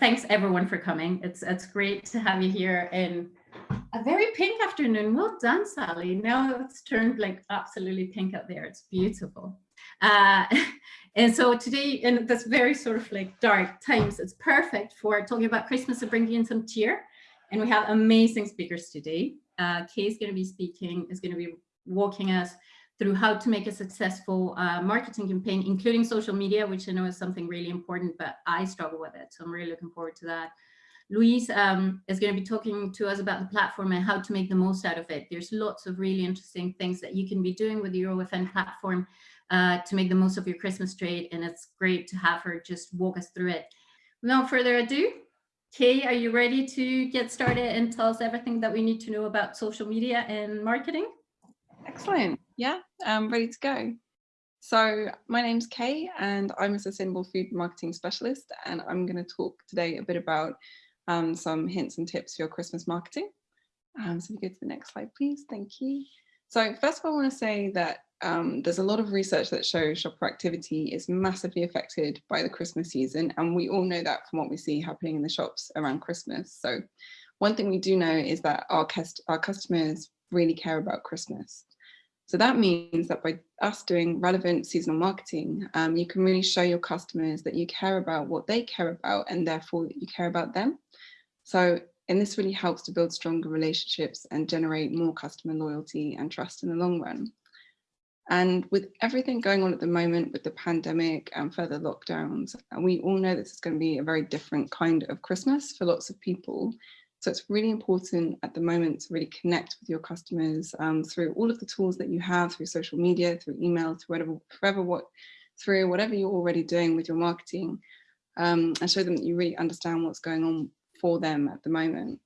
thanks everyone for coming. It's it's great to have you here in a very pink afternoon. Well done, Sally. Now it's turned like absolutely pink out there. It's beautiful. Uh, and so today, in this very sort of like dark times, it's perfect for talking about Christmas and bringing in some cheer. And we have amazing speakers today. Uh, Kay is going to be speaking, is going to be walking us through how to make a successful uh, marketing campaign, including social media, which I know is something really important, but I struggle with it. So I'm really looking forward to that. Louise um, is going to be talking to us about the platform and how to make the most out of it. There's lots of really interesting things that you can be doing with the OFN platform uh, to make the most of your Christmas trade. And it's great to have her just walk us through it. Without further ado, Kay, are you ready to get started and tell us everything that we need to know about social media and marketing? Excellent. Yeah, I'm ready to go. So my name's Kay and I'm a sustainable food marketing specialist and I'm going to talk today a bit about um, some hints and tips for your Christmas marketing. Um, so if you go to the next slide, please. Thank you. So first of all, I want to say that um, there's a lot of research that shows shopper activity is massively affected by the Christmas season. And we all know that from what we see happening in the shops around Christmas. So one thing we do know is that our, our customers really care about Christmas. So that means that by us doing relevant seasonal marketing, um, you can really show your customers that you care about what they care about and therefore you care about them. So, and this really helps to build stronger relationships and generate more customer loyalty and trust in the long run. And with everything going on at the moment with the pandemic and further lockdowns, we all know this is going to be a very different kind of Christmas for lots of people. So it's really important at the moment to really connect with your customers um, through all of the tools that you have, through social media, through email, through whatever, forever what, through whatever you're already doing with your marketing, um, and show them that you really understand what's going on for them at the moment.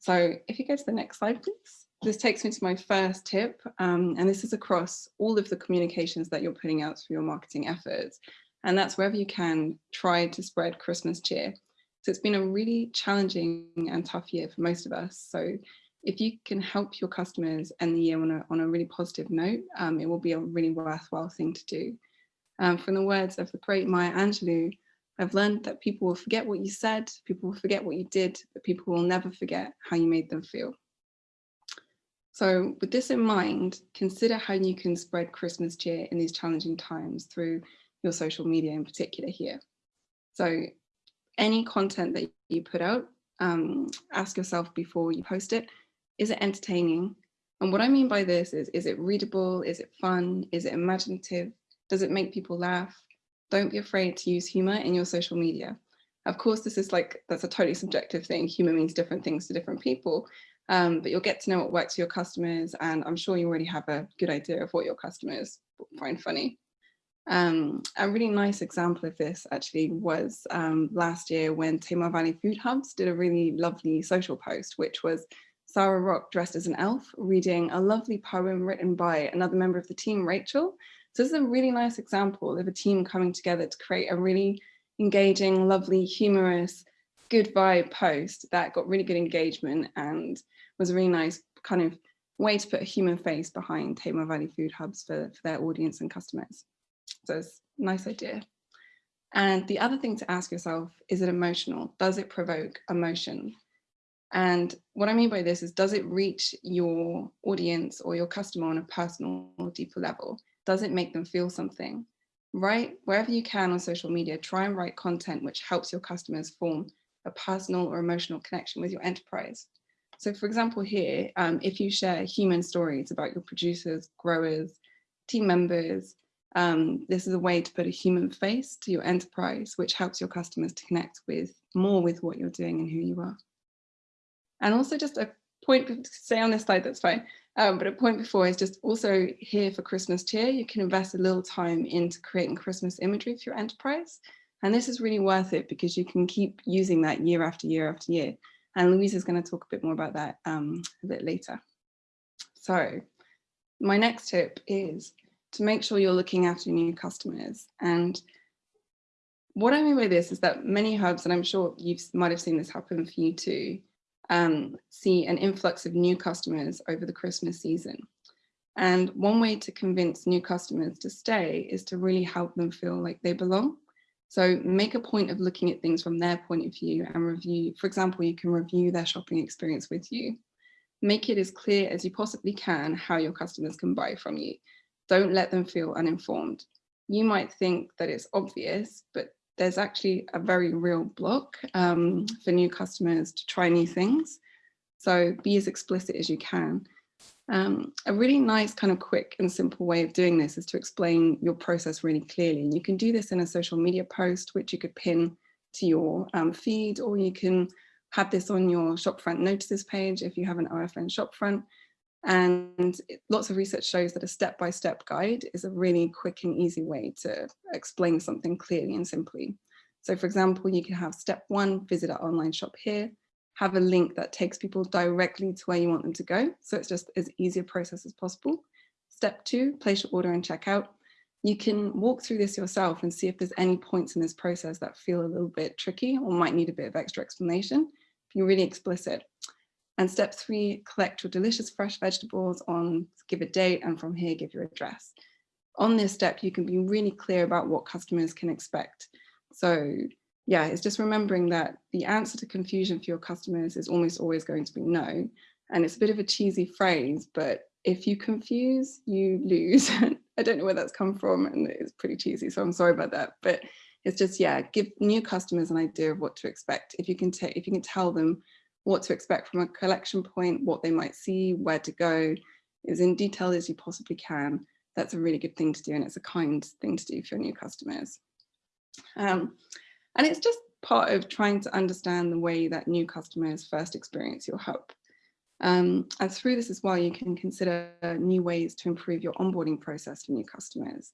So if you go to the next slide, please. This takes me to my first tip, um, and this is across all of the communications that you're putting out for your marketing efforts. And that's wherever you can, try to spread Christmas cheer. So it's been a really challenging and tough year for most of us. So if you can help your customers end the year on a, on a really positive note, um, it will be a really worthwhile thing to do. Um, from the words of the great Maya Angelou, I've learned that people will forget what you said, people will forget what you did, but people will never forget how you made them feel. So with this in mind, consider how you can spread Christmas cheer in these challenging times through your social media in particular here. So any content that you put out, um, ask yourself before you post it, is it entertaining? And what I mean by this is, is it readable? Is it fun? Is it imaginative? Does it make people laugh? Don't be afraid to use humor in your social media. Of course, this is like, that's a totally subjective thing. Humor means different things to different people, um, but you'll get to know what works for your customers. And I'm sure you already have a good idea of what your customers find funny. Um, a really nice example of this actually was um, last year when Tamar Valley Food Hubs did a really lovely social post, which was Sarah Rock dressed as an elf reading a lovely poem written by another member of the team, Rachel. So this is a really nice example of a team coming together to create a really engaging, lovely, humorous, good vibe post that got really good engagement and was a really nice kind of way to put a human face behind Tamar Valley Food Hubs for, for their audience and customers. So it's a nice idea. And the other thing to ask yourself, is it emotional? Does it provoke emotion? And what I mean by this is, does it reach your audience or your customer on a personal or deeper level? Does it make them feel something? Write wherever you can on social media, try and write content which helps your customers form a personal or emotional connection with your enterprise. So for example, here, um, if you share human stories about your producers, growers, team members, um, this is a way to put a human face to your enterprise, which helps your customers to connect with more with what you're doing and who you are. And also just a point to stay on this slide, that's fine. Um, but a point before is just also here for Christmas cheer, you can invest a little time into creating Christmas imagery for your enterprise. And this is really worth it because you can keep using that year after year after year. And Louise is going to talk a bit more about that um, a bit later. So my next tip is to make sure you're looking after new customers. And what I mean by this is that many hubs, and I'm sure you might have seen this happen for you too, um, see an influx of new customers over the Christmas season. And one way to convince new customers to stay is to really help them feel like they belong. So make a point of looking at things from their point of view and review, for example, you can review their shopping experience with you. Make it as clear as you possibly can how your customers can buy from you. Don't let them feel uninformed. You might think that it's obvious, but there's actually a very real block um, for new customers to try new things. So be as explicit as you can. Um, a really nice kind of quick and simple way of doing this is to explain your process really clearly. And you can do this in a social media post, which you could pin to your um, feed, or you can have this on your shopfront notices page if you have an OFN shopfront. And lots of research shows that a step-by-step -step guide is a really quick and easy way to explain something clearly and simply. So for example, you can have step one, visit our online shop here, have a link that takes people directly to where you want them to go. So it's just as easy a process as possible. Step two, place your order and check out. You can walk through this yourself and see if there's any points in this process that feel a little bit tricky or might need a bit of extra explanation. If you're really explicit. And step three, collect your delicious fresh vegetables on give a date and from here give your address. On this step, you can be really clear about what customers can expect. So yeah, it's just remembering that the answer to confusion for your customers is almost always going to be no. And it's a bit of a cheesy phrase, but if you confuse, you lose. I don't know where that's come from and it's pretty cheesy, so I'm sorry about that. But it's just, yeah, give new customers an idea of what to expect. If you can if you can tell them what to expect from a collection point, what they might see, where to go, as in detail as you possibly can, that's a really good thing to do and it's a kind thing to do for new customers. Um, and it's just part of trying to understand the way that new customers first experience your hub. Um, and through this as well, you can consider new ways to improve your onboarding process for new customers.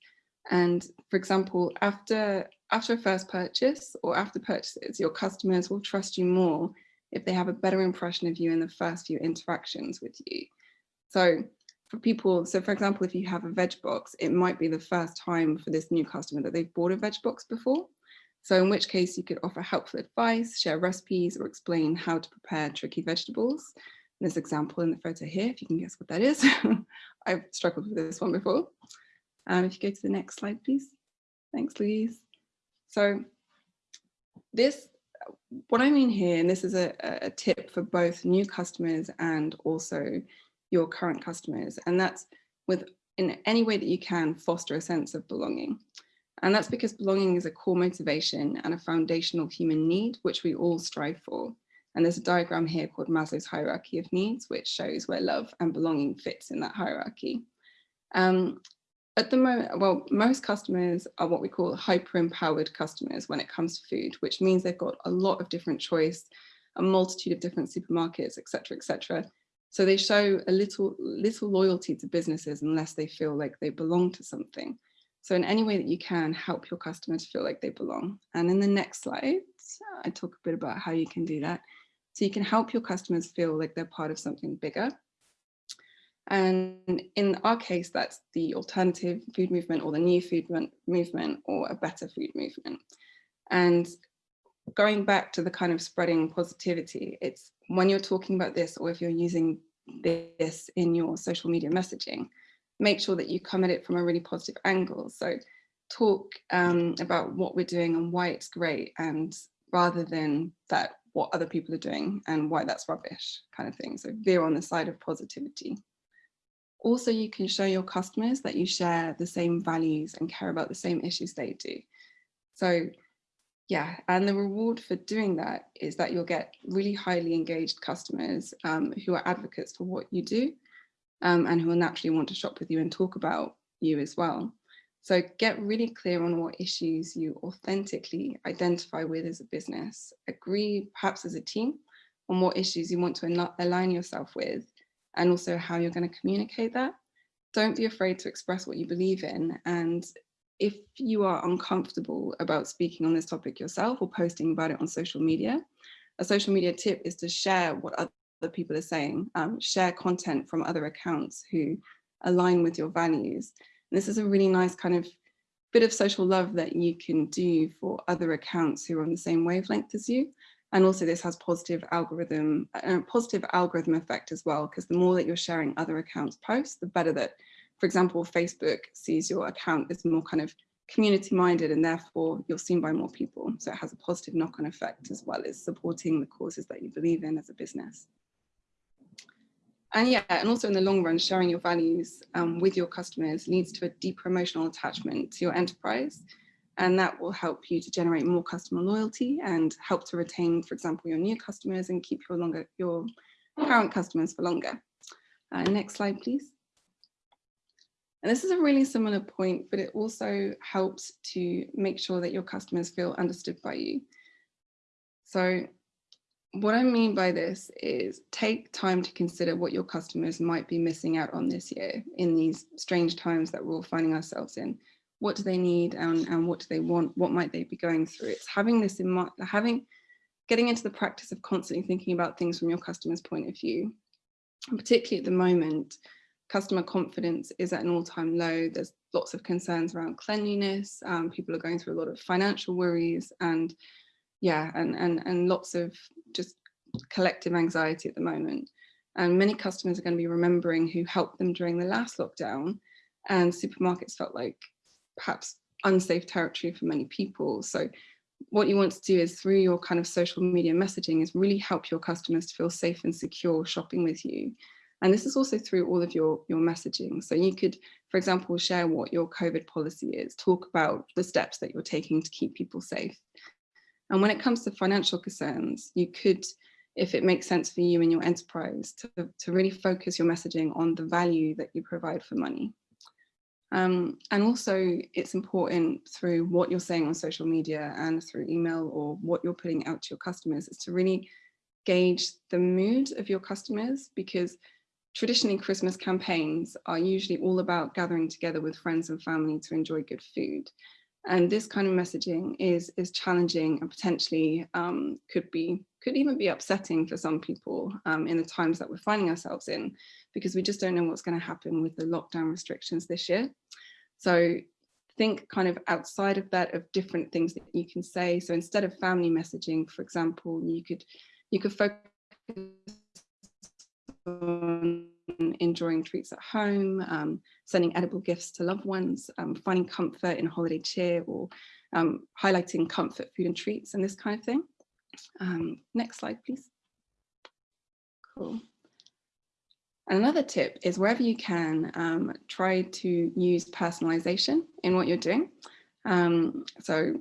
And for example, after, after a first purchase or after purchases, your customers will trust you more if they have a better impression of you in the first few interactions with you. So for people, so for example, if you have a veg box, it might be the first time for this new customer that they've bought a veg box before. So in which case you could offer helpful advice, share recipes, or explain how to prepare tricky vegetables. There's an example in the photo here, if you can guess what that is. I've struggled with this one before. Um, if you go to the next slide, please. Thanks, Louise. So this, what I mean here, and this is a, a tip for both new customers and also your current customers, and that's with in any way that you can foster a sense of belonging. And that's because belonging is a core motivation and a foundational human need, which we all strive for. And there's a diagram here called Maslow's hierarchy of needs, which shows where love and belonging fits in that hierarchy. Um, at the moment, well, most customers are what we call hyper-empowered customers when it comes to food, which means they've got a lot of different choice, a multitude of different supermarkets, etc., etc. So they show a little, little loyalty to businesses unless they feel like they belong to something. So in any way that you can help your customers feel like they belong. And in the next slide, I talk a bit about how you can do that. So you can help your customers feel like they're part of something bigger. And in our case, that's the alternative food movement or the new food movement or a better food movement. And going back to the kind of spreading positivity, it's when you're talking about this or if you're using this in your social media messaging, make sure that you come at it from a really positive angle. So talk um, about what we're doing and why it's great and rather than that what other people are doing and why that's rubbish kind of thing. So veer on the side of positivity. Also, you can show your customers that you share the same values and care about the same issues they do. So yeah, and the reward for doing that is that you'll get really highly engaged customers um, who are advocates for what you do um, and who will naturally want to shop with you and talk about you as well. So get really clear on what issues you authentically identify with as a business. Agree, perhaps as a team, on what issues you want to align yourself with and also how you're going to communicate that. Don't be afraid to express what you believe in. And if you are uncomfortable about speaking on this topic yourself or posting about it on social media, a social media tip is to share what other people are saying, um, share content from other accounts who align with your values. And this is a really nice kind of bit of social love that you can do for other accounts who are on the same wavelength as you. And also this has positive algorithm, uh, positive algorithm effect as well, because the more that you're sharing other accounts posts, the better that, for example, Facebook sees your account as more kind of community minded and therefore you're seen by more people. So it has a positive knock-on effect as well as supporting the causes that you believe in as a business. And yeah, and also in the long run, sharing your values um, with your customers leads to a deeper emotional attachment to your enterprise. And that will help you to generate more customer loyalty and help to retain, for example, your new customers and keep your longer your current customers for longer. Uh, next slide, please. And this is a really similar point, but it also helps to make sure that your customers feel understood by you. So what I mean by this is take time to consider what your customers might be missing out on this year in these strange times that we're all finding ourselves in. What do they need and, and what do they want? What might they be going through? It's having this in mind, having, getting into the practice of constantly thinking about things from your customer's point of view. And particularly at the moment, customer confidence is at an all-time low. There's lots of concerns around cleanliness. Um, people are going through a lot of financial worries and yeah, and, and, and lots of just collective anxiety at the moment. And many customers are going to be remembering who helped them during the last lockdown and supermarkets felt like perhaps unsafe territory for many people. So what you want to do is through your kind of social media messaging is really help your customers to feel safe and secure shopping with you. And this is also through all of your, your messaging. So you could, for example, share what your COVID policy is, talk about the steps that you're taking to keep people safe. And when it comes to financial concerns, you could, if it makes sense for you and your enterprise, to, to really focus your messaging on the value that you provide for money. Um, and also it's important through what you're saying on social media and through email or what you're putting out to your customers is to really gauge the mood of your customers because traditionally Christmas campaigns are usually all about gathering together with friends and family to enjoy good food. And this kind of messaging is, is challenging and potentially um, could be could even be upsetting for some people um, in the times that we're finding ourselves in, because we just don't know what's going to happen with the lockdown restrictions this year. So think kind of outside of that of different things that you can say. So instead of family messaging, for example, you could you could focus on enjoying treats at home, um, sending edible gifts to loved ones, um, finding comfort in holiday cheer or um, highlighting comfort food and treats and this kind of thing. Um, next slide, please. Cool. And another tip is wherever you can, um, try to use personalization in what you're doing. Um, so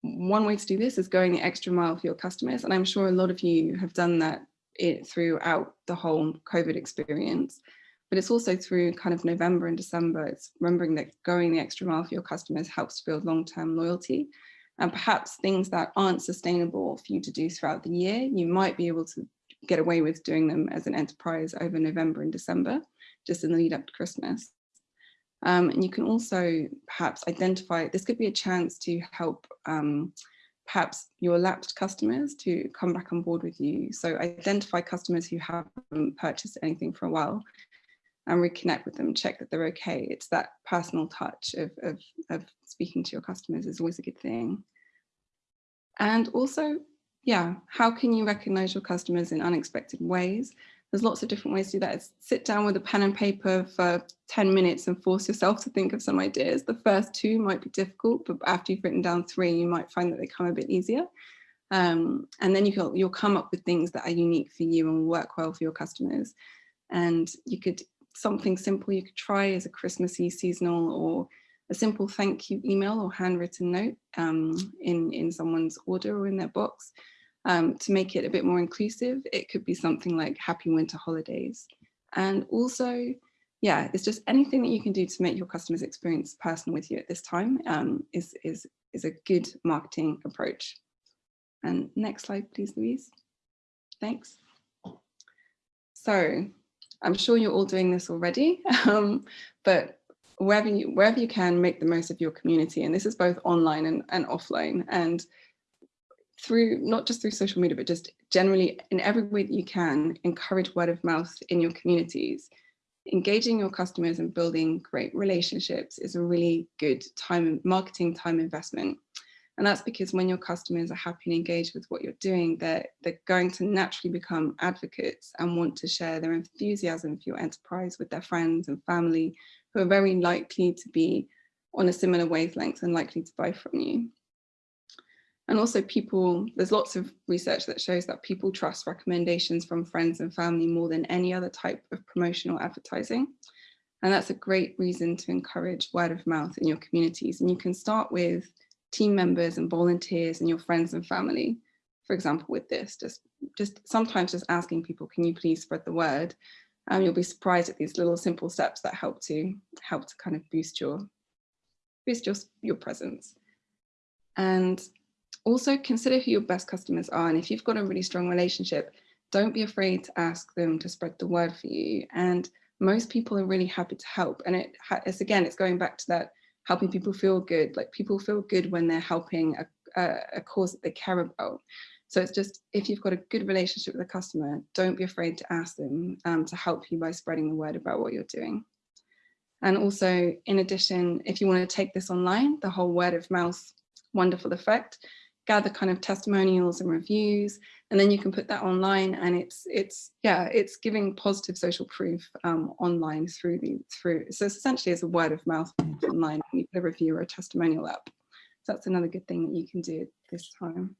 one way to do this is going the extra mile for your customers. And I'm sure a lot of you have done that it throughout the whole COVID experience. But it's also through kind of November and December, it's remembering that going the extra mile for your customers helps to build long-term loyalty. And perhaps things that aren't sustainable for you to do throughout the year, you might be able to get away with doing them as an enterprise over November and December, just in the lead up to Christmas. Um, and you can also perhaps identify, this could be a chance to help um, perhaps your lapsed customers to come back on board with you. So identify customers who haven't purchased anything for a while and reconnect with them, check that they're okay. It's that personal touch of, of, of speaking to your customers is always a good thing. And also, yeah, how can you recognize your customers in unexpected ways? There's lots of different ways to do that. Sit down with a pen and paper for 10 minutes and force yourself to think of some ideas. The first two might be difficult, but after you've written down three, you might find that they come a bit easier. Um, and then you will, you'll come up with things that are unique for you and work well for your customers. And you could, something simple you could try as a Christmassy seasonal or a simple thank you email or handwritten note um, in, in someone's order or in their box. Um, to make it a bit more inclusive, it could be something like happy winter holidays. And also, yeah, it's just anything that you can do to make your customers experience personal with you at this time um, is, is, is a good marketing approach. And next slide, please, Louise. Thanks. So I'm sure you're all doing this already, um, but wherever you, wherever you can, make the most of your community. And this is both online and, and offline. And through not just through social media, but just generally in every way that you can, encourage word of mouth in your communities. Engaging your customers and building great relationships is a really good time marketing time investment. And that's because when your customers are happy and engaged with what you're doing, they're, they're going to naturally become advocates and want to share their enthusiasm for your enterprise with their friends and family, who are very likely to be on a similar wavelength and likely to buy from you. And also people, there's lots of research that shows that people trust recommendations from friends and family more than any other type of promotional advertising. And that's a great reason to encourage word of mouth in your communities. And you can start with team members and volunteers and your friends and family. For example, with this, just, just sometimes just asking people, can you please spread the word? Um, you'll be surprised at these little simple steps that help to help to kind of boost your boost your, your presence. And also consider who your best customers are. And if you've got a really strong relationship, don't be afraid to ask them to spread the word for you. And most people are really happy to help. And it, it's again, it's going back to that helping people feel good. Like people feel good when they're helping a, a, a cause that they care about. So it's just, if you've got a good relationship with a customer, don't be afraid to ask them um, to help you by spreading the word about what you're doing. And also, in addition, if you want to take this online, the whole word of mouth wonderful effect, gather kind of testimonials and reviews, and then you can put that online and it's, it's yeah, it's giving positive social proof um, online through the, through, so essentially it's a word of mouth online, you put a review or a testimonial up. So that's another good thing that you can do this time.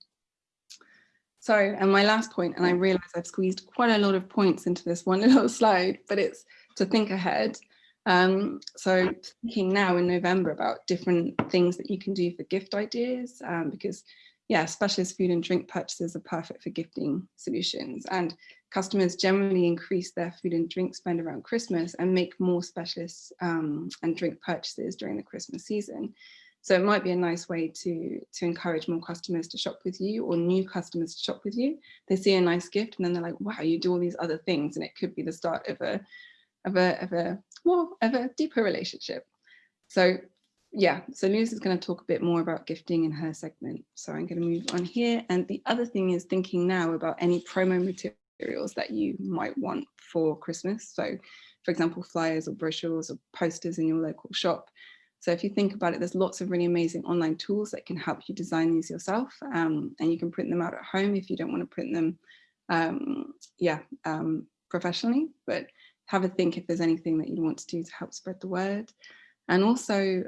So, and my last point, and I realize I've squeezed quite a lot of points into this one little slide, but it's to think ahead. Um, so thinking now in November about different things that you can do for gift ideas, um, because yeah, specialist food and drink purchases are perfect for gifting solutions and customers generally increase their food and drink spend around Christmas and make more specialist um, and drink purchases during the Christmas season. So it might be a nice way to, to encourage more customers to shop with you or new customers to shop with you. They see a nice gift and then they're like, wow, you do all these other things. And it could be the start of a, of a, of a, well, of a deeper relationship. So yeah, so Louise is going to talk a bit more about gifting in her segment. So I'm going to move on here. And the other thing is thinking now about any promo materials that you might want for Christmas. So for example, flyers or brochures or posters in your local shop. So if you think about it, there's lots of really amazing online tools that can help you design these yourself. Um, and you can print them out at home if you don't want to print them, um, yeah, um, professionally. But have a think if there's anything that you'd want to do to help spread the word. And also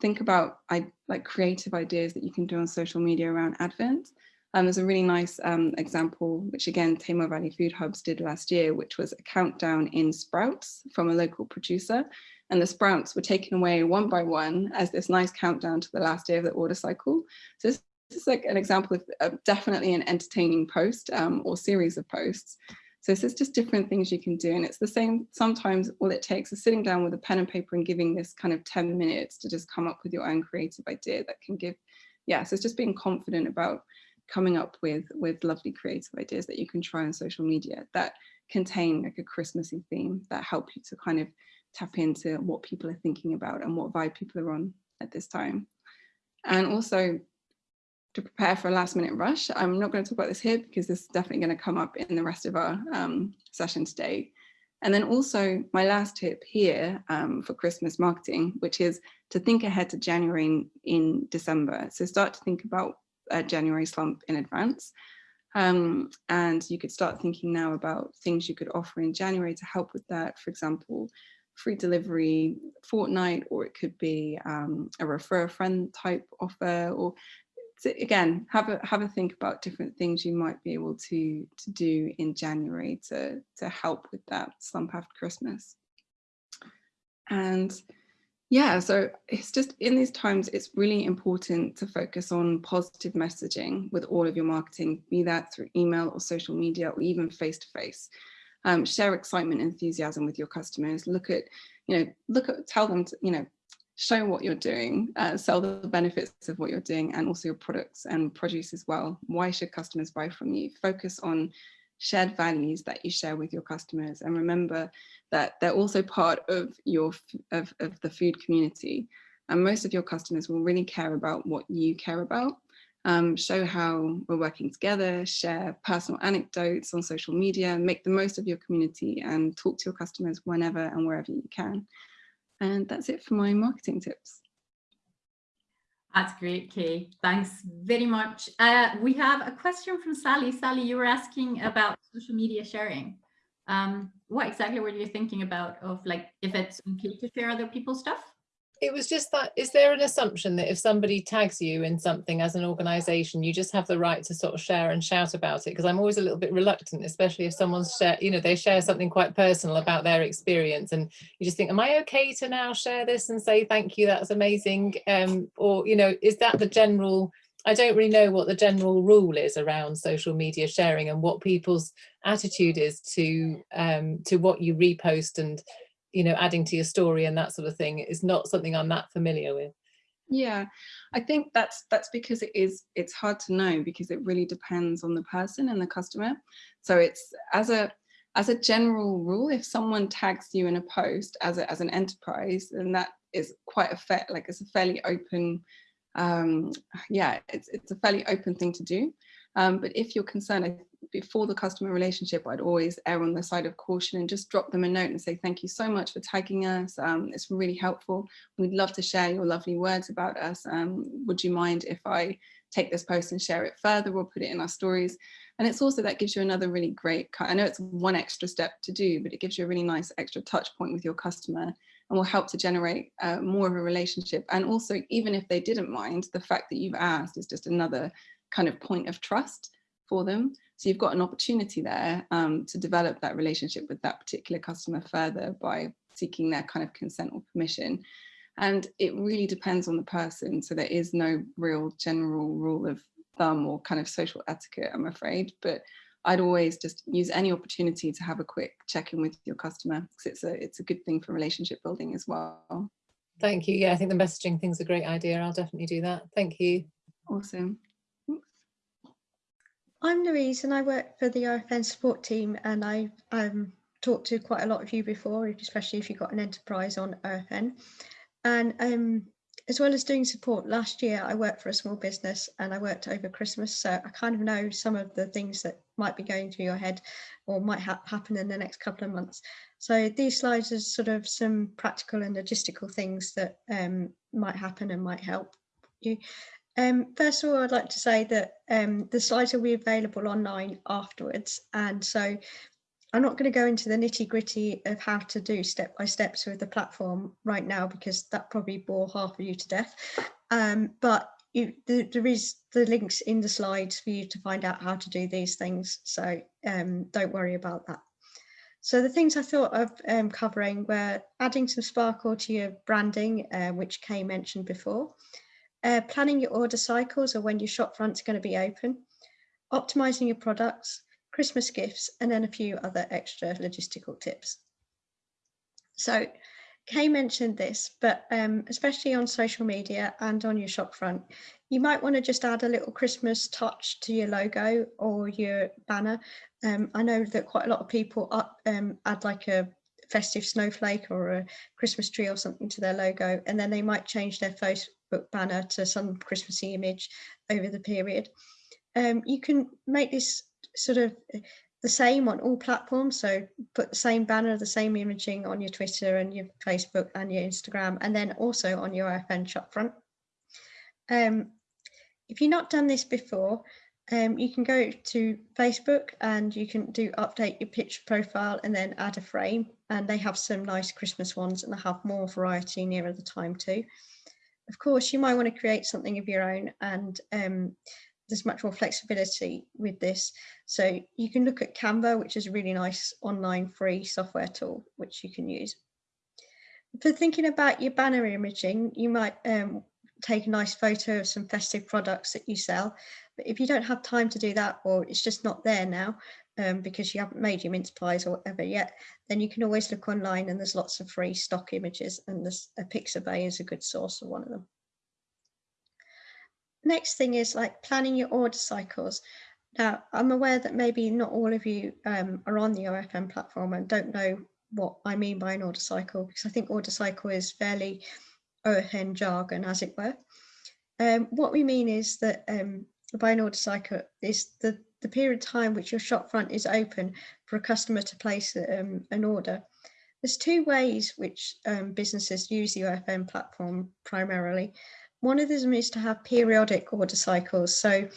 think about I, like creative ideas that you can do on social media around Advent. Um, there's a really nice um, example, which again, Tamar Valley Food Hubs did last year, which was a countdown in sprouts from a local producer. And the sprouts were taken away one by one as this nice countdown to the last day of the order cycle. So this, this is like an example of uh, definitely an entertaining post um, or series of posts. So is just different things you can do. And it's the same, sometimes all it takes is sitting down with a pen and paper and giving this kind of 10 minutes to just come up with your own creative idea that can give, yeah, so it's just being confident about coming up with, with lovely creative ideas that you can try on social media that contain like a Christmassy theme that help you to kind of tap into what people are thinking about and what vibe people are on at this time. And also to prepare for a last minute rush. I'm not going to talk about this here because this is definitely going to come up in the rest of our um, session today. And then also my last tip here um, for Christmas marketing, which is to think ahead to January in, in December. So start to think about a January slump in advance. Um, and you could start thinking now about things you could offer in January to help with that. For example, free delivery fortnight, or it could be um, a refer a friend type offer, or so again, have a have a think about different things you might be able to to do in January to to help with that slump after Christmas. And yeah, so it's just in these times, it's really important to focus on positive messaging with all of your marketing, be that through email or social media or even face to face. Um, share excitement, and enthusiasm with your customers. Look at, you know, look at, tell them, to, you know, show what you're doing, uh, sell the benefits of what you're doing and also your products and produce as well. Why should customers buy from you? Focus on shared values that you share with your customers and remember that they're also part of your of, of the food community and most of your customers will really care about what you care about um, show how we're working together share personal anecdotes on social media make the most of your community and talk to your customers whenever and wherever you can and that's it for my marketing tips. That's great, Kay. Thanks very much. Uh, we have a question from Sally. Sally, you were asking about social media sharing. Um, what exactly were you thinking about of like if it's okay to share other people's stuff? It was just that, is there an assumption that if somebody tags you in something as an organization, you just have the right to sort of share and shout about it? Because I'm always a little bit reluctant, especially if someone's share, you know, they share something quite personal about their experience and you just think, am I okay to now share this and say, thank you, that's amazing? Um, or, you know, is that the general, I don't really know what the general rule is around social media sharing and what people's attitude is to um, to what you repost and you know, adding to your story and that sort of thing is not something I'm that familiar with. Yeah, I think that's that's because it is it's hard to know because it really depends on the person and the customer. So it's as a as a general rule, if someone tags you in a post as a, as an enterprise, then that is quite a fair like it's a fairly open um yeah it's it's a fairly open thing to do um but if you're concerned before the customer relationship, I'd always err on the side of caution and just drop them a note and say, thank you so much for tagging us. Um, it's really helpful. We'd love to share your lovely words about us. Um, would you mind if I take this post and share it further or put it in our stories? And it's also that gives you another really great, I know it's one extra step to do, but it gives you a really nice extra touch point with your customer and will help to generate uh, more of a relationship. And also, even if they didn't mind, the fact that you've asked is just another kind of point of trust for them. So you've got an opportunity there um, to develop that relationship with that particular customer further by seeking their kind of consent or permission. And it really depends on the person. So there is no real general rule of thumb or kind of social etiquette, I'm afraid. But I'd always just use any opportunity to have a quick check in with your customer because it's a it's a good thing for relationship building as well. Thank you. Yeah, I think the messaging thing's a great idea. I'll definitely do that. Thank you. Awesome. I'm Louise and I work for the OFN support team and I've um, talked to quite a lot of you before, especially if you've got an enterprise on OFN. And um, as well as doing support, last year I worked for a small business and I worked over Christmas. So I kind of know some of the things that might be going through your head or might ha happen in the next couple of months. So these slides are sort of some practical and logistical things that um, might happen and might help you. Um, first of all, I'd like to say that um, the slides will be available online afterwards. And so I'm not going to go into the nitty gritty of how to do step by steps with the platform right now, because that probably bore half of you to death. Um, but you, the, there is the links in the slides for you to find out how to do these things. So um, don't worry about that. So the things I thought of um, covering were adding some sparkle to your branding, uh, which Kay mentioned before, uh, planning your order cycles or when your shop front's going to be open, optimizing your products, Christmas gifts, and then a few other extra logistical tips. So Kay mentioned this, but um, especially on social media and on your shop front, you might want to just add a little Christmas touch to your logo or your banner. Um, I know that quite a lot of people up, um, add like a festive snowflake or a Christmas tree or something to their logo, and then they might change their Facebook banner to some Christmassy image over the period. Um, you can make this sort of the same on all platforms. So put the same banner, the same imaging on your Twitter and your Facebook and your Instagram, and then also on your OFN shop front. Um, if you've not done this before, um, you can go to Facebook and you can do update your picture profile and then add a frame. And they have some nice Christmas ones and they have more variety nearer the time too. Of course, you might want to create something of your own and um, there's much more flexibility with this. So you can look at Canva, which is a really nice online free software tool, which you can use. For thinking about your banner imaging, you might um, take a nice photo of some festive products that you sell. But if you don't have time to do that, or it's just not there now, um, because you haven't made your mince pies or whatever yet, then you can always look online and there's lots of free stock images and this, a Pixabay is a good source of one of them. Next thing is like planning your order cycles. Now, I'm aware that maybe not all of you um, are on the OFN platform and don't know what I mean by an order cycle, because I think order cycle is fairly OFN jargon, as it were. Um, what we mean is that um, by an order cycle is the, the period of time which your shop front is open for a customer to place um, an order. There's two ways which um, businesses use the OFN platform primarily. One of them is to have periodic order cycles. So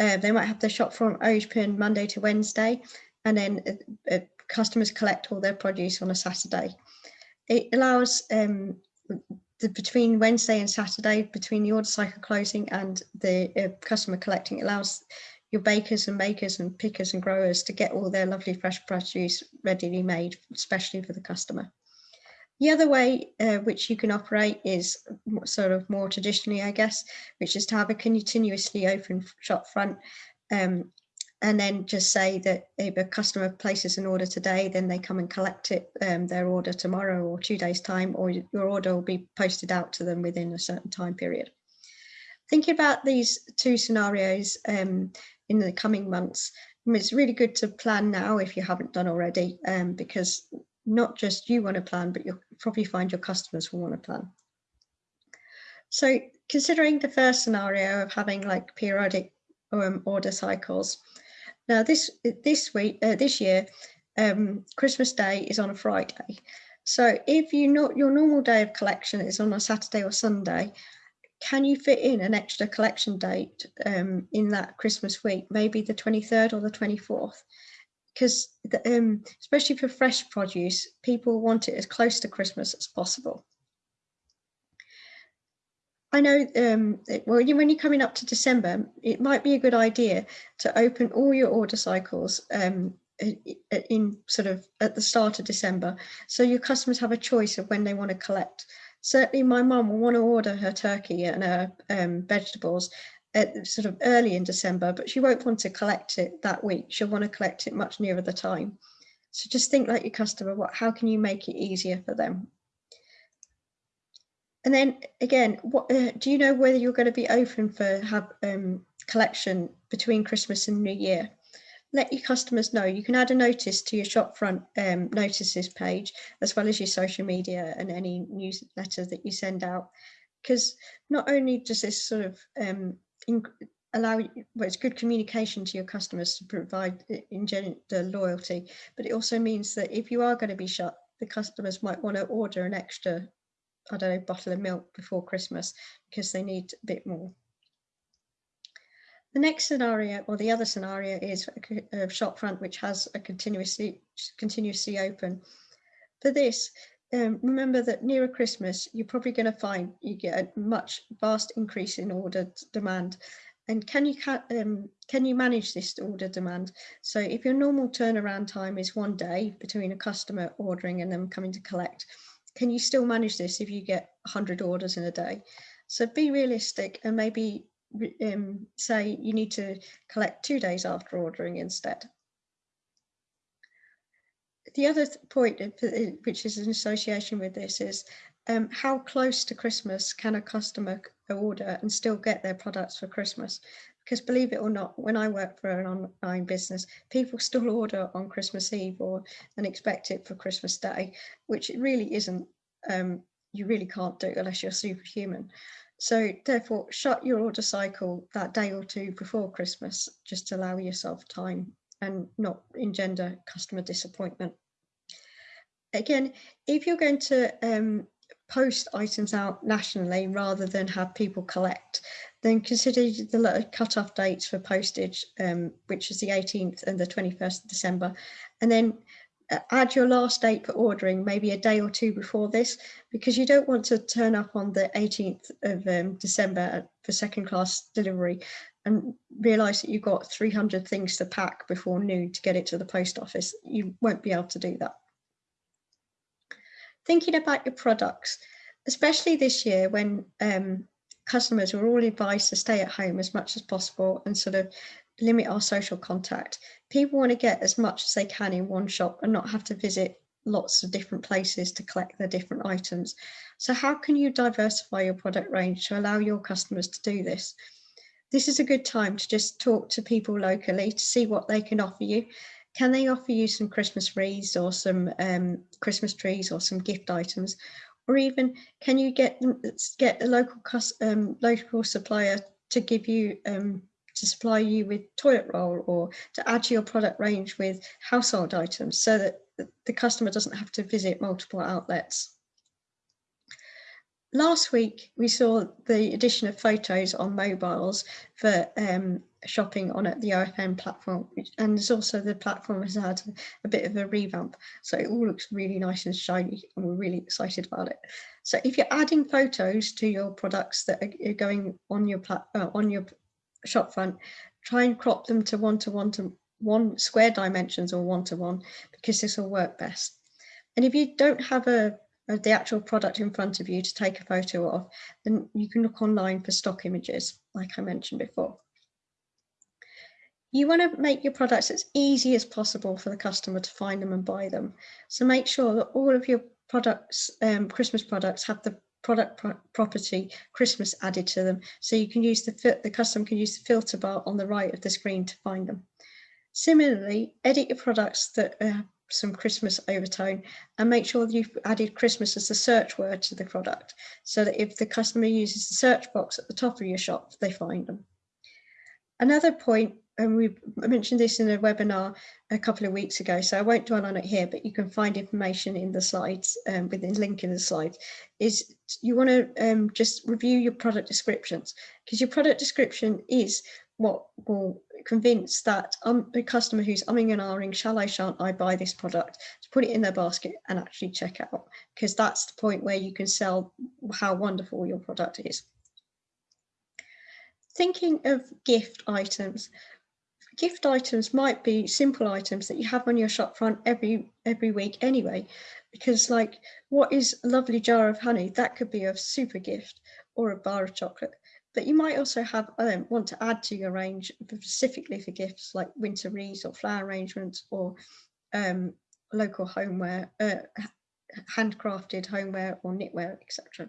uh, they might have their shop front open Monday to Wednesday, and then uh, uh, customers collect all their produce on a Saturday. It allows um, the, between Wednesday and Saturday, between the order cycle closing and the uh, customer collecting, it allows your bakers and makers and pickers and growers to get all their lovely fresh produce readily made, especially for the customer. The other way uh, which you can operate is sort of more traditionally, I guess, which is to have a continuously open shop front um, and then just say that if a customer places an order today, then they come and collect it, um, their order tomorrow or two days time, or your order will be posted out to them within a certain time period. Thinking about these two scenarios um, in the coming months, it's really good to plan now if you haven't done already, um, because not just you want to plan, but you'll probably find your customers will want to plan. So considering the first scenario of having like periodic um, order cycles, now this this week uh, this year, um, Christmas Day is on a Friday. So if you not your normal day of collection is on a Saturday or Sunday, can you fit in an extra collection date um, in that Christmas week, maybe the 23rd or the 24th? Because um, especially for fresh produce, people want it as close to Christmas as possible. I know, um, well, when you're coming up to December, it might be a good idea to open all your order cycles um, in sort of at the start of December. So your customers have a choice of when they want to collect. Certainly my mum will want to order her turkey and her um, vegetables at sort of early in December, but she won't want to collect it that week. She'll want to collect it much nearer the time. So just think like your customer, what, how can you make it easier for them? And then again, what uh, do you know whether you're going to be open for have um, collection between Christmas and New Year? Let your customers know. You can add a notice to your shopfront um, notices page, as well as your social media and any newsletter that you send out. Because not only does this sort of um, allow well, it's good communication to your customers to provide in the loyalty, but it also means that if you are going to be shut, the customers might want to order an extra I don't know, bottle of milk before Christmas because they need a bit more. The next scenario, or the other scenario, is a shop front which has a continuously continuously open. For this, um, remember that nearer Christmas, you're probably going to find you get a much vast increase in order demand. And can you um, can you manage this order demand? So if your normal turnaround time is one day between a customer ordering and them coming to collect, can you still manage this if you get 100 orders in a day? So be realistic and maybe um, say you need to collect two days after ordering instead. The other point, which is in association with this, is um, how close to Christmas can a customer order and still get their products for Christmas? Because believe it or not, when I work for an online business, people still order on Christmas Eve or and expect it for Christmas Day, which it really isn't. Um, you really can't do unless you're superhuman. So therefore, shut your order cycle that day or two before Christmas, just to allow yourself time and not engender customer disappointment. Again, if you're going to um, post items out nationally rather than have people collect, then consider the cut-off dates for postage, um, which is the 18th and the 21st of December. And then add your last date for ordering maybe a day or two before this, because you don't want to turn up on the 18th of um, December for second class delivery and realize that you've got 300 things to pack before noon to get it to the post office. You won't be able to do that thinking about your products, especially this year when um, customers were all advised to stay at home as much as possible and sort of limit our social contact. People want to get as much as they can in one shop and not have to visit lots of different places to collect their different items. So how can you diversify your product range to allow your customers to do this? This is a good time to just talk to people locally to see what they can offer you can they offer you some Christmas wreaths or some um, Christmas trees or some gift items? Or even can you get them, get a local um, local supplier to give you um, to supply you with toilet roll or to add to your product range with household items so that the customer doesn't have to visit multiple outlets. Last week we saw the addition of photos on mobiles for um, shopping on at the OFN platform and there's also the platform has had a bit of a revamp. So it all looks really nice and shiny and we're really excited about it. So if you're adding photos to your products that are going on your uh, on your shop front try and crop them to one to one to one square dimensions or one to one because this will work best. And if you don't have a of the actual product in front of you to take a photo of, then you can look online for stock images, like I mentioned before. You want to make your products as easy as possible for the customer to find them and buy them. So make sure that all of your products, um, Christmas products, have the product pro property Christmas added to them. So you can use the, the customer can use the filter bar on the right of the screen to find them. Similarly, edit your products that uh, some Christmas overtone and make sure that you've added Christmas as the search word to the product so that if the customer uses the search box at the top of your shop, they find them. Another point, and we mentioned this in a webinar a couple of weeks ago, so I won't dwell on it here, but you can find information in the slides, um, within link in the slides, is you want to um, just review your product descriptions because your product description is what will convince that um, a customer who's umming and ahhing, shall I, shan't I buy this product, to put it in their basket and actually check out, because that's the point where you can sell how wonderful your product is. Thinking of gift items, gift items might be simple items that you have on your shop front every every week anyway because like what is a lovely jar of honey? That could be a super gift or a bar of chocolate but you might also have um, want to add to your range specifically for gifts like winter wreaths or flower arrangements or um, local homeware, uh, handcrafted homeware or knitwear, etc.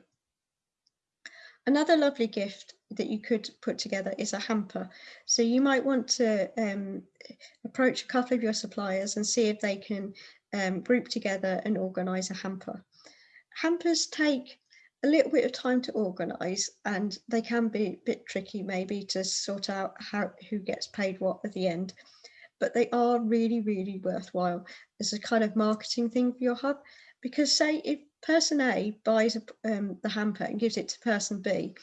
Another lovely gift that you could put together is a hamper. So you might want to um, approach a couple of your suppliers and see if they can um, group together and organise a hamper. Hampers take a little bit of time to organise and they can be a bit tricky maybe to sort out how who gets paid what at the end but they are really really worthwhile as a kind of marketing thing for your hub because say if person A buys a, um, the hamper and gives it to person B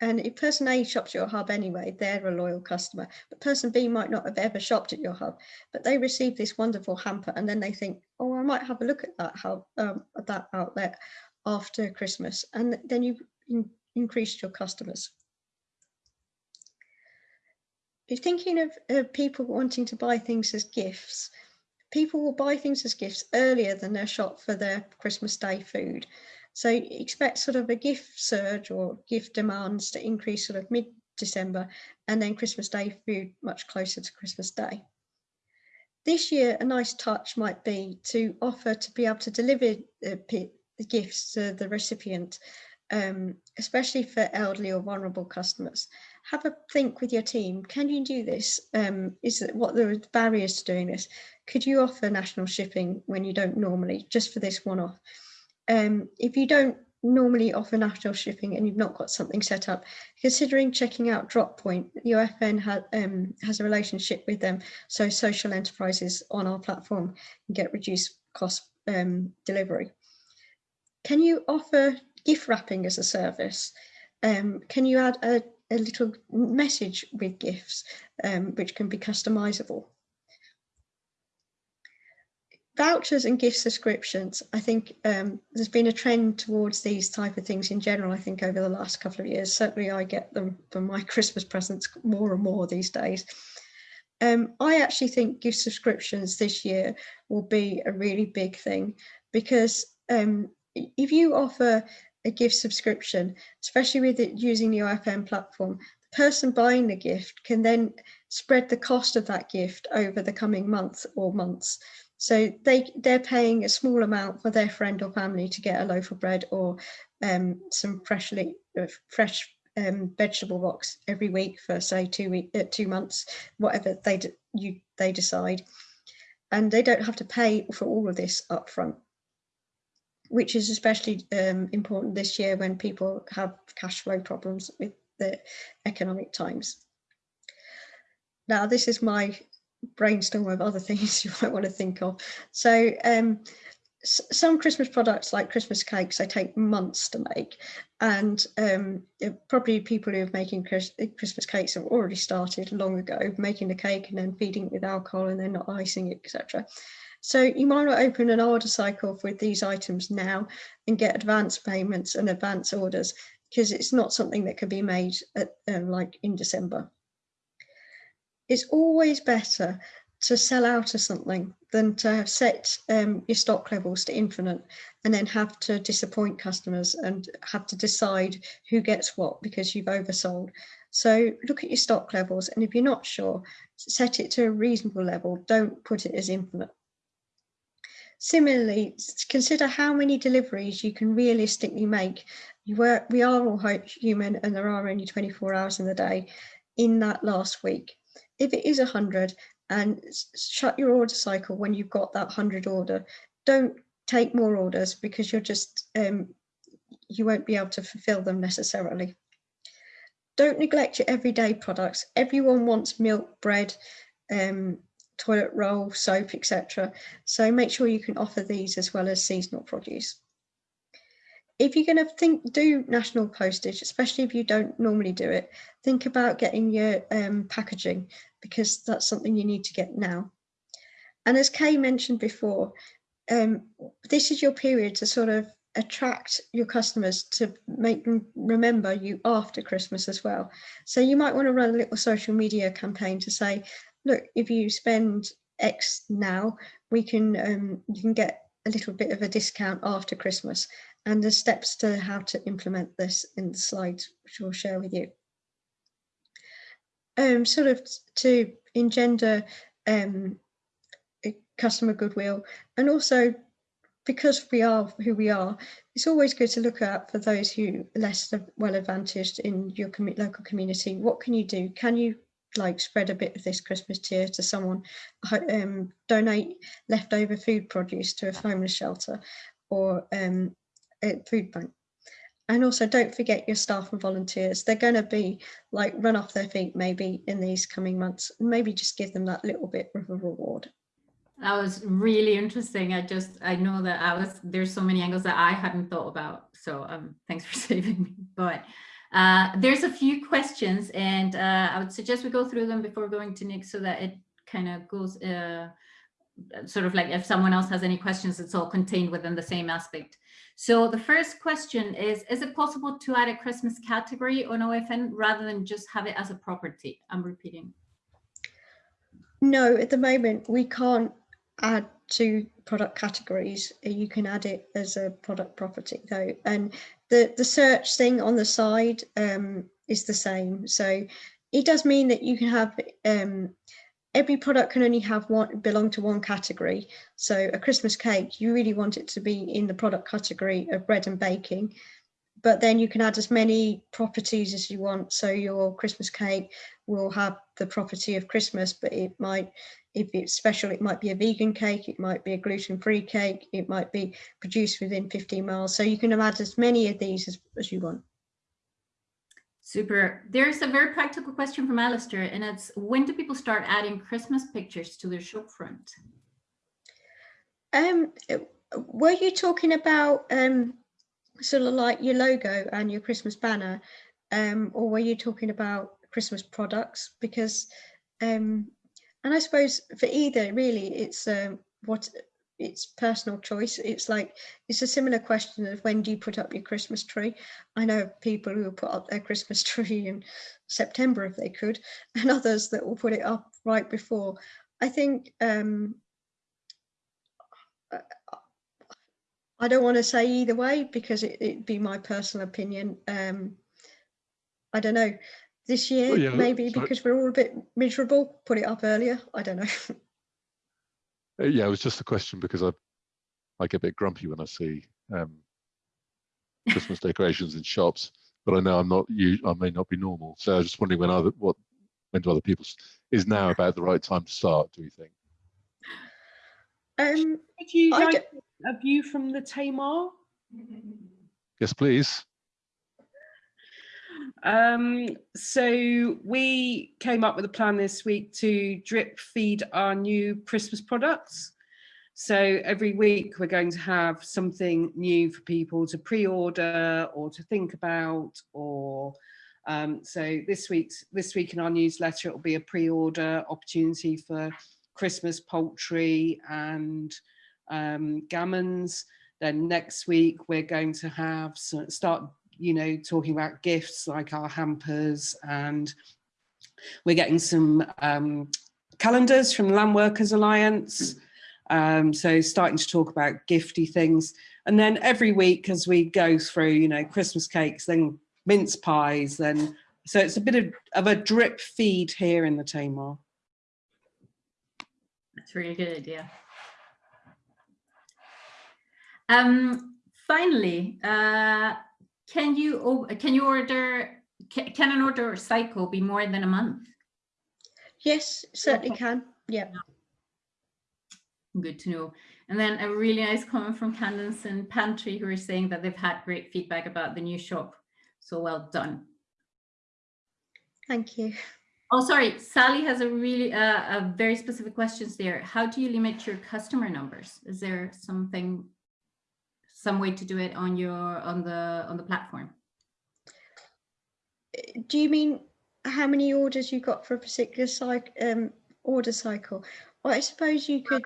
and if person A shops your hub anyway, they're a loyal customer. But person B might not have ever shopped at your hub, but they receive this wonderful hamper and then they think, oh, I might have a look at that hub, um, at that outlet after Christmas, and then you in, increased your customers. If thinking of people wanting to buy things as gifts, people will buy things as gifts earlier than their shop for their Christmas Day food. So expect sort of a gift surge or gift demands to increase sort of mid-December and then Christmas Day food much closer to Christmas Day. This year, a nice touch might be to offer to be able to deliver uh, the gifts to the recipient, um, especially for elderly or vulnerable customers. Have a think with your team. Can you do this? Um, is it what the barriers to doing this? Could you offer national shipping when you don't normally, just for this one-off? Um, if you don't normally offer national shipping and you've not got something set up, considering checking out Droppoint, the OFN ha um, has a relationship with them, so social enterprises on our platform can get reduced cost um, delivery. Can you offer gift wrapping as a service? Um, can you add a, a, little message with gifts, um, which can be customizable? Vouchers and gift subscriptions, I think um, there's been a trend towards these type of things in general, I think over the last couple of years. Certainly I get them for my Christmas presents more and more these days. Um, I actually think gift subscriptions this year will be a really big thing because um, if you offer a gift subscription, especially with it using the OFN platform, the person buying the gift can then spread the cost of that gift over the coming month or months. So they, they're paying a small amount for their friend or family to get a loaf of bread or um, some freshly uh, fresh um, vegetable box every week for say two week, uh, two months, whatever they you they decide, and they don't have to pay for all of this upfront which is especially um, important this year when people have cash flow problems with the economic times. Now, this is my brainstorm of other things you might want to think of. So um, some Christmas products like Christmas cakes, they take months to make, and um, probably people who are making Christmas cakes have already started long ago making the cake and then feeding it with alcohol and then not icing it, etc. So you might not open an order cycle with these items now and get advance payments and advance orders because it's not something that can be made at, um, like in December. It's always better to sell out of something than to have set um, your stock levels to infinite and then have to disappoint customers and have to decide who gets what because you've oversold. So look at your stock levels and if you're not sure, set it to a reasonable level. Don't put it as infinite. Similarly, consider how many deliveries you can realistically make. Were, we are all human and there are only 24 hours in the day in that last week. If it is 100 and shut your order cycle when you've got that 100 order, don't take more orders because you're just, um, you won't be able to fulfill them necessarily. Don't neglect your everyday products. Everyone wants milk, bread, um, toilet roll, soap, etc. So make sure you can offer these as well as seasonal produce. If you're going to think do national postage, especially if you don't normally do it, think about getting your um, packaging because that's something you need to get now. And as Kay mentioned before, um, this is your period to sort of attract your customers to make them remember you after Christmas as well. So you might want to run a little social media campaign to say, look, if you spend X now, we can um, you can get a little bit of a discount after Christmas. And there's steps to how to implement this in the slides, which we'll share with you. Um, sort of to engender um, customer goodwill and also because we are who we are, it's always good to look out for those who are less well advantaged in your commu- local community. What can you do? Can you like spread a bit of this Christmas cheer to someone, um, donate leftover food produce to a homeless shelter or um, a food bank? And also don't forget your staff and volunteers. They're going to be like run off their feet maybe in these coming months. Maybe just give them that little bit of a reward. That was really interesting. I just, I know that I was, there's so many angles that I hadn't thought about. So um, thanks for saving me. But uh, there's a few questions and uh, I would suggest we go through them before going to Nick so that it kind of goes, uh, sort of like if someone else has any questions, it's all contained within the same aspect. So the first question is, is it possible to add a Christmas category on OFN rather than just have it as a property? I'm repeating. No, at the moment we can't add to product categories. You can add it as a product property though. And the, the search thing on the side um, is the same. So it does mean that you can have um, every product can only have one belong to one category. So a Christmas cake, you really want it to be in the product category of bread and baking. But then you can add as many properties as you want. So your Christmas cake will have the property of Christmas, but it might, if it's special, it might be a vegan cake, it might be a gluten-free cake, it might be produced within 15 miles. So you can add as many of these as, as you want. Super. There's a very practical question from Alistair, and it's when do people start adding Christmas pictures to their shop front? Um, were you talking about um, sort of like your logo and your Christmas banner, um, or were you talking about Christmas products? Because, um, and I suppose for either, really, it's um, what it's personal choice. It's like it's a similar question of when do you put up your Christmas tree? I know people who will put up their Christmas tree in September if they could, and others that will put it up right before. I think um, I don't want to say either way because it, it'd be my personal opinion. Um, I don't know. This year, Well, yeah, maybe sorry. because we're all a bit miserable, put it up earlier. I don't know. Uh, Yeah, it was just a question because I I get a bit grumpy when I see um, Christmas decorations in shops, but I know I'm not you. I may not be normal, so I was just wondering when other what when do other people is now about the right time to start? Do you think? um, Could you I like a view from the Tamar? Yes, please. Um, so we came up with a plan this week to drip feed our new Christmas products. So every week we're going to have something new for people to pre-order or to think about or um, so this week's this week in our newsletter it will be a pre-order opportunity for Christmas poultry and um, gammons. Then next week we're going to have so start you know talking about gifts like our hampers and we're getting some um, calendars from Land Workers Alliance. Um, so starting to talk about gifty things. And then every week as we go through, you know, Christmas cakes, then mince pies, then, so it's a bit of, of a drip feed here in the Tamar. That's really good idea. Um, finally, uh, can you can you order ca- can an order cycle be more than a month? Yes, certainly Okay. can. Yeah. Good to know. And then a really nice comment from Candace and Pantry who are saying that they've had great feedback about the new shop. So well done. Thank you. Oh, sorry, Sally has a really uh, a very specific questions there. How do you limit your customer numbers? Is there something, some way to do it on your on the on the platform? Do you mean how many orders you got for a particular cycle, um, order cycle? Well, I suppose you could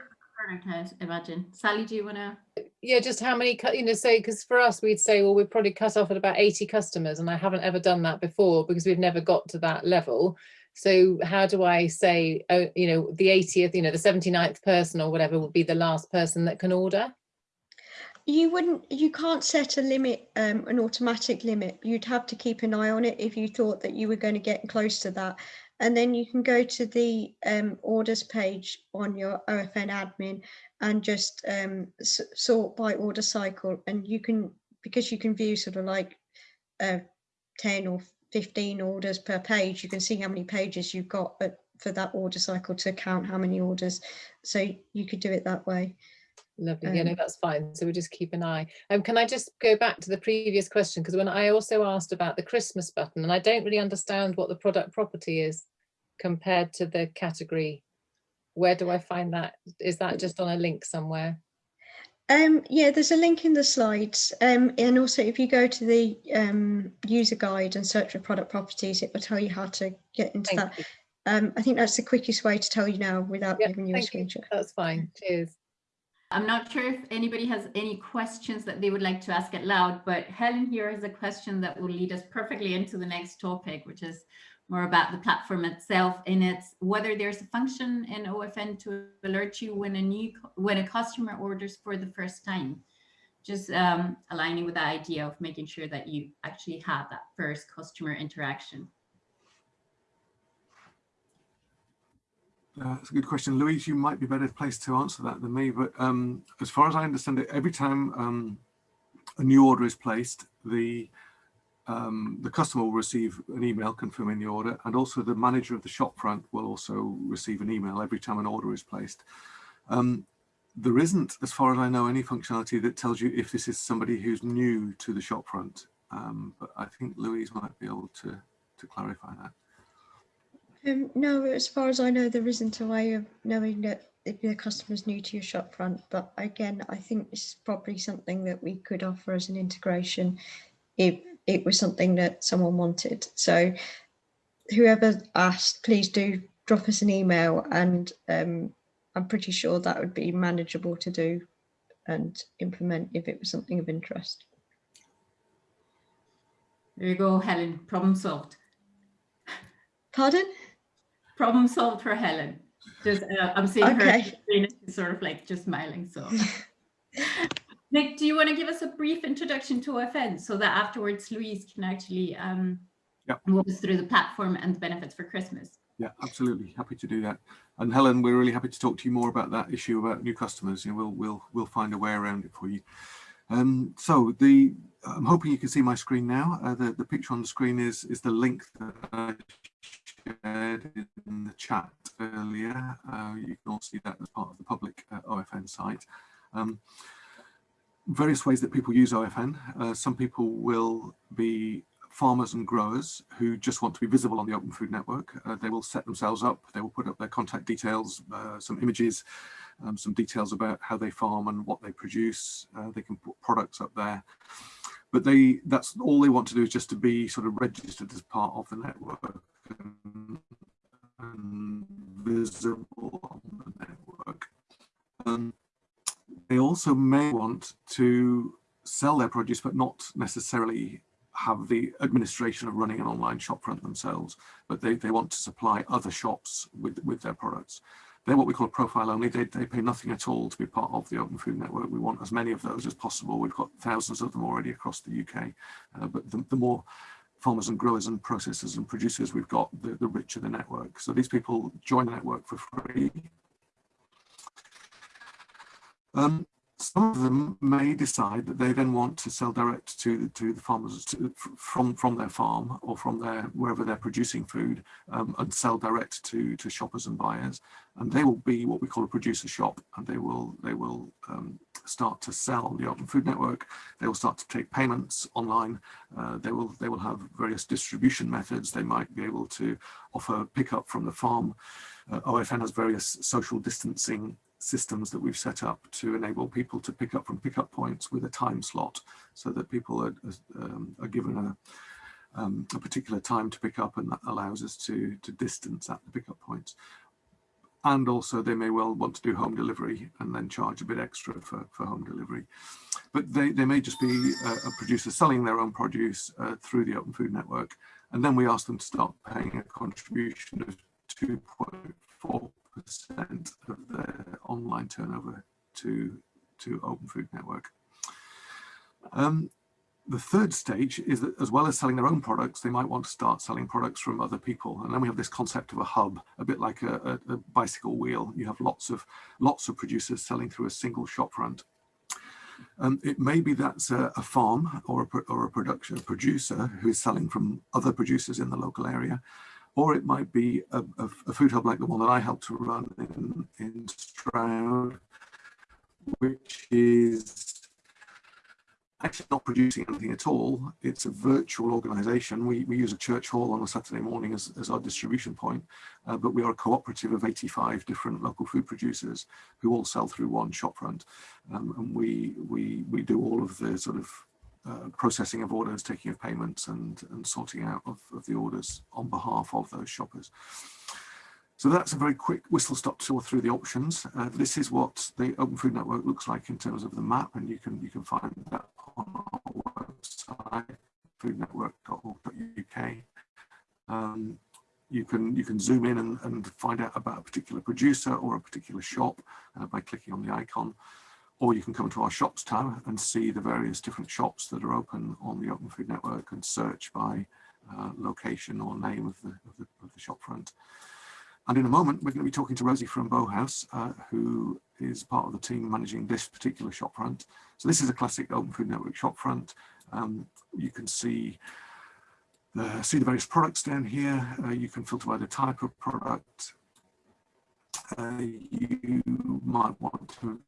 I imagine. Sally, do you want to? Yeah, just how many, cu- you know, say, because for us, we'd say, well, we'd probably cut off at about 80 customers, and I haven't ever done that before because we've never got to that level. So how do I say, oh, you know, the 80th, you know, the 79th person or whatever would be the last person that can order? You wouldn't, you can't set a limit, um, an automatic limit. You'd have to keep an eye on it if you thought that you were going to get close to that. And then you can go to the um, orders page on your OFN admin and just um, sort by order cycle. And you can, because you can view sort of like uh, 10 or 15 orders per page, you can see how many pages you've got uh, for that order cycle to count how many orders. So you could do it that way. Lovely. Yeah, no, Um, that's fine. So we'll just keep an eye. Um, can I just go back to the previous question? Because when I also asked about the Christmas button, and I don't really understand what the product property is compared to the category. Where do I find that? Is that just on a link somewhere? Um, yeah, there's a link in the slides. Um, and also if you go to the um, user guide and search for product properties, it will tell you how to get into Thank that. Um, I think that's the quickest way to tell you now without giving you a thank screenshot. That's fine. Cheers. I'm not sure if anybody has any questions that they would like to ask out loud, but Helen here has a question that will lead us perfectly into the next topic, which is more about the platform itself and it's whether there's a function in OFN to alert you when a new when a customer orders for the first time. Just um, aligning with the idea of making sure that you actually have that first customer interaction. Uh, That's a good question. Louise, you might be better placed to answer that than me, but um, as far as I understand it, every time um, a new order is placed, the um, the customer will receive an email confirming the order, and also the manager of the shop front will also receive an email every time an order is placed. Um, there isn't, as far as I know, any functionality that tells you if this is somebody who's new to the shop front, um, but I think Louise might be able to to clarify that. Um, no, as far as I know, there isn't a way of knowing that if the customer's new to your shopfront. But again, I think this is probably something that we could offer as an integration if it was something that someone wanted. So whoever asked, please do drop us an email and um, I'm pretty sure that would be manageable to do and implement if it was something of interest. There you go, Helen. Problem solved. Pardon? Problem solved for Helen. Just uh, I'm seeing her Okay. screen and she's sort of like just smiling. So, Nick, do you want to give us a brief introduction to OFN so that afterwards Louise can actually um, Yep. walk us through the platform and the benefits for Christmas? Yeah, absolutely. Happy to do that. And Helen, we're really happy to talk to you more about that issue about new customers. You know, we'll we'll we'll find a way around it for you. Um, so the I'm hoping you can see my screen now. Uh, the the picture on the screen is is the link that I shared in the chat earlier. Uh, you can all see that as part of the public uh, OFN site. Um, various ways that people use OFN. Uh, some people will be farmers and growers who just want to be visible on the Open Food Network. Uh, they will set themselves up, they will put up their contact details, uh, some images, um, some details about how they farm and what they produce. Uh, they can put products up there. But they that's all they want to do is just to be sort of registered as part of the network and, visible on the network. Um, they also may want to sell their produce, but not necessarily have the administration of running an online shop front themselves, but they, they want to supply other shops with, with their products. They're what we call a profile only. They, they pay nothing at all to be part of the Open Food Network. We want as many of those as possible. We've got thousands of them already across the UK, uh, but the, the more farmers and growers and processors and producers we've got, the, the richer the network. So these people join the network for free. Um, some of them may decide that they then want to sell direct to to the farmers to, from from their farm or from their wherever they're producing food um, and sell direct to to shoppers and buyers. And they will be what we call a producer shop and they will they will um, start to sell on the open food network. They will start to take payments online. Uh, they will they will have various distribution methods. They might be able to offer pickup from the farm. Uh, OFN has various social distancing systems that we've set up to enable people to pick up from pickup points with a time slot so that people are, um, are given a, um, a particular time to pick up and that allows us to, to distance at the pickup points. And also they may well want to do home delivery and then charge a bit extra for, for home delivery. But they, they may just be a, a producer selling their own produce uh, through the Open Food Network. And then we ask them to start paying a contribution of 2.4 percent of their online turnover to to Open Food Network. Um, the third stage is that as well as selling their own products, they might want to start selling products from other people. And then we have this concept of a hub, a bit like a, a, a bicycle wheel. You have lots of lots of producers selling through a single shop front. Um, it may be that's a, a farm or a, or a production a producer who is selling from other producers in the local area or it might be a, a, a, food hub like the one that I helped to run in, in Stroud, which is actually not producing anything at all. It's a virtual organization. We, we use a church hall on a Saturday morning as, as our distribution point, uh, but we are a cooperative of 85 different local food producers who all sell through one shopfront. Um, and we, we, we do all of the sort of uh, processing of orders, taking of payments and, and sorting out of, of the orders on behalf of those shoppers. So that's a very quick whistle stop tour through the options. Uh, this is what the Open Food Network looks like in terms of the map, and you can you can find that on our website, foodnetwork.org.uk. Um, you can you can zoom in and, and find out about a particular producer or a particular shop uh, by clicking on the icon or you can come to our shops tab and see the various different shops that are open on the Open Food Network and search by uh, location or name of the, of the, of the shop front. And in a moment, we're going to be talking to Rosie from Bowhouse, uh, who is part of the team managing this particular shop front. So this is a classic Open Food Network shop front. Um, you can see the, see the various products down here. Uh, you can filter by the type of product. Uh, you might want to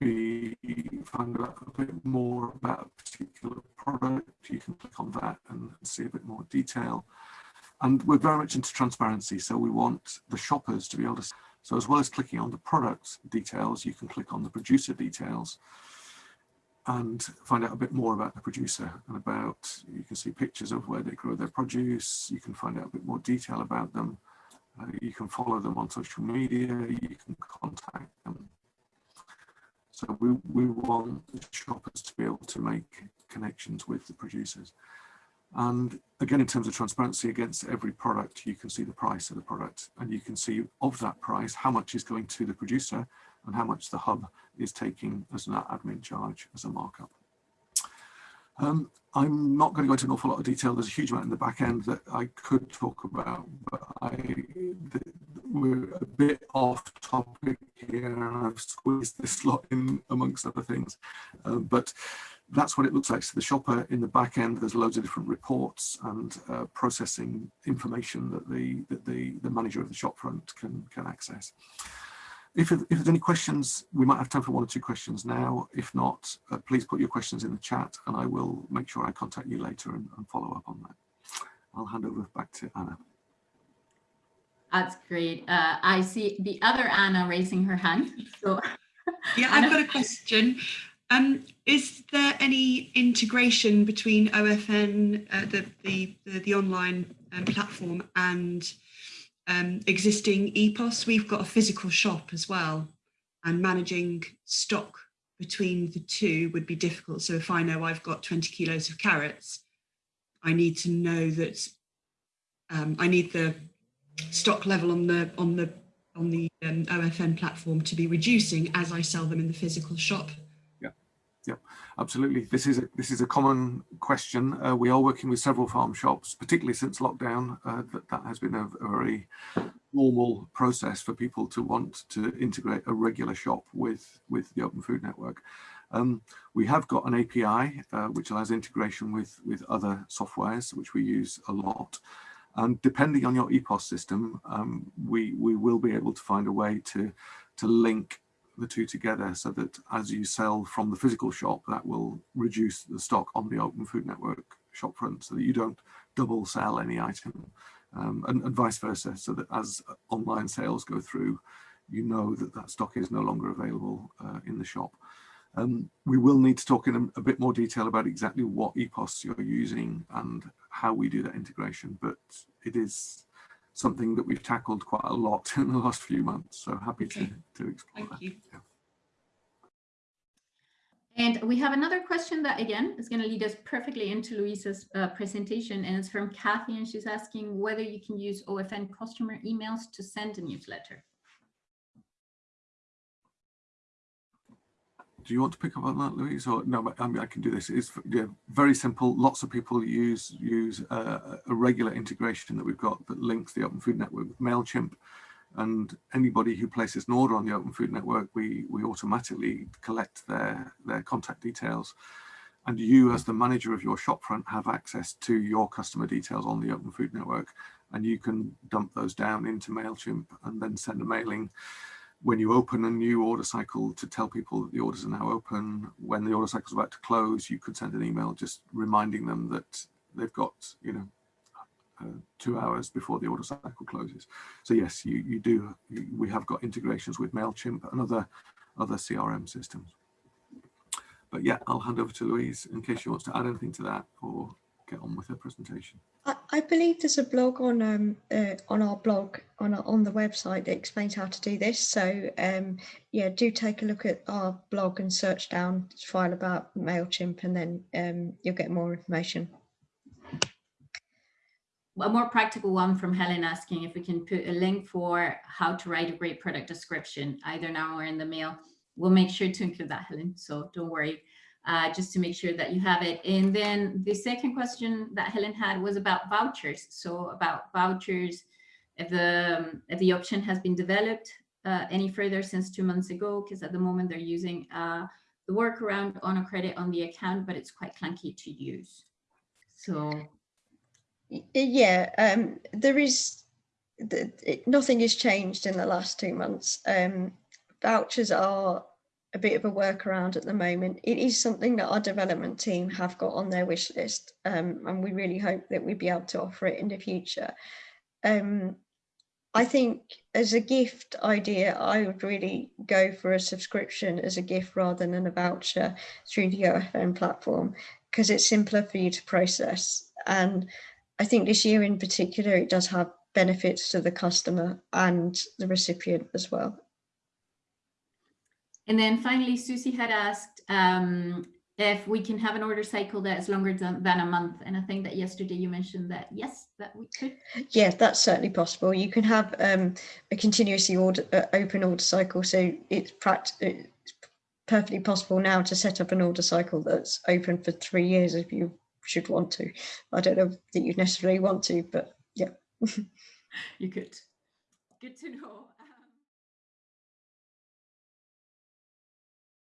be find out a bit more about a particular product, you can click on that and see a bit more detail. And we're very much into transparency, so we want the shoppers to be able to, so as well as clicking on the product details, you can click on the producer details and find out a bit more about the producer and about, you can see pictures of where they grow their produce, you can find out a bit more detail about them, uh, you can follow them on social media, you can contact them. So we, we want the shoppers to be able to make connections with the producers. And again, in terms of transparency against every product, you can see the price of the product and you can see of that price, how much is going to the producer and how much the hub is taking as an admin charge as a markup. Um, I'm not going to go into an awful lot of detail. There's a huge amount in the back end that I could talk about, but I, we're a bit off topic I've squeezed this lot in amongst other things. Uh, but that's what it looks like to the shopper in the back end. There's loads of different reports and uh, processing information that the that the, the manager of the shopfront can can access. If, if there's any questions, we might have time for one or two questions now. If not, uh, please put your questions in the chat and I will make sure I contact you later and, and follow up on that. I'll hand over back to Anna. That's great. Uh, I see the other Anna raising her hand. So Yeah, I've got a question. Um, is there any integration between OFN, uh, the, the, the the online um, platform, and um, existing EPOS? We've got a physical shop as well, and managing stock between the two would be difficult. So if I know I've got 20 kilos of carrots, I need to know that um, I need the stock level on the on the on the um, OFN platform to be reducing as I sell them in the physical shop. Yeah, yeah, absolutely. This is a, this is a common question. Uh, we are working with several farm shops, particularly since lockdown. Uh, that, that has been a, a, very normal process for people to want to integrate a regular shop with, with the Open Food Network. Um, we have got an API uh, which allows integration with, with other softwares, which we use a lot. And depending on your EPOS system, um, we, we will be able to find a way to, to link the two together so that as you sell from the physical shop, that will reduce the stock on the Open Food Network shop front so that you don't double sell any item um, and, and, vice versa so that as online sales go through, you know that that stock is no longer available uh, in the shop. Um, we will need to talk in a, a, bit more detail about exactly what EPOS you're using and how we do that integration, but it is something that we've tackled quite a lot in the last few months. So happy okay. to, to explore Thank that. You. Yeah. And we have another question that again is going to lead us perfectly into Louise's uh, presentation and it's from Kathy and she's asking whether you can use OFN customer emails to send a newsletter. Do you want to pick up on that, Louise? Or no, I mean I can do this. It's yeah, very simple. Lots of people use use uh, a regular integration that we've got that links the Open Food Network with Mailchimp, and anybody who places an order on the Open Food Network, we we automatically collect their their contact details, and you as the manager of your shopfront have access to your customer details on the Open Food Network, and you can dump those down into Mailchimp and then send a mailing when you open a new order cycle to tell people that the orders are now open, when the order cycle is about to close, you could send an email just reminding them that they've got, you know, uh, two hours before the order cycle closes. So yes, you, you do, you, we have got integrations with MailChimp and other, other CRM systems. But yeah, I'll hand over to Louise in case she wants to add anything to that or get on with her presentation. I, I believe there's a blog on um, uh, on our blog on on the website that explains how to do this. So um, yeah, do take a look at our blog and search down file about Mailchimp, and then um, you'll get more information. A more practical one from Helen asking if we can put a link for how to write a great product description, either now or in the mail. We'll make sure to include that, Helen. So don't worry uh, just to make sure that you have it. And then the second question that Helen had was about vouchers. So about vouchers, if the, um, if the option has been developed uh, any further since two months ago, because at the moment they're using uh, the workaround on a credit on the account, but it's quite clunky to use. So. Yeah, um, there is, the, it, nothing has changed in the last two months. Um, vouchers are a bit of a workaround at the moment. It is something that our development team have got on their wish list um, and we really hope that we'd be able to offer it in the future. Um, I think as a gift idea, I would really go for a subscription as a gift rather than a voucher through the OFN platform because it's simpler for you to process. And I think this year in particular, it does have benefits to the customer and the recipient as well. And then finally, Susie had asked um, if we can have an order cycle that is longer than, than, a month. And I think that yesterday you mentioned that, yes, that we could. Yeah, that's certainly possible. You can have um, a continuously order, uh, open order cycle. So it's, it's perfectly possible now to set up an order cycle that's open for three years if you should want to. I don't know that you'd necessarily want to, but yeah. you could. Good to know.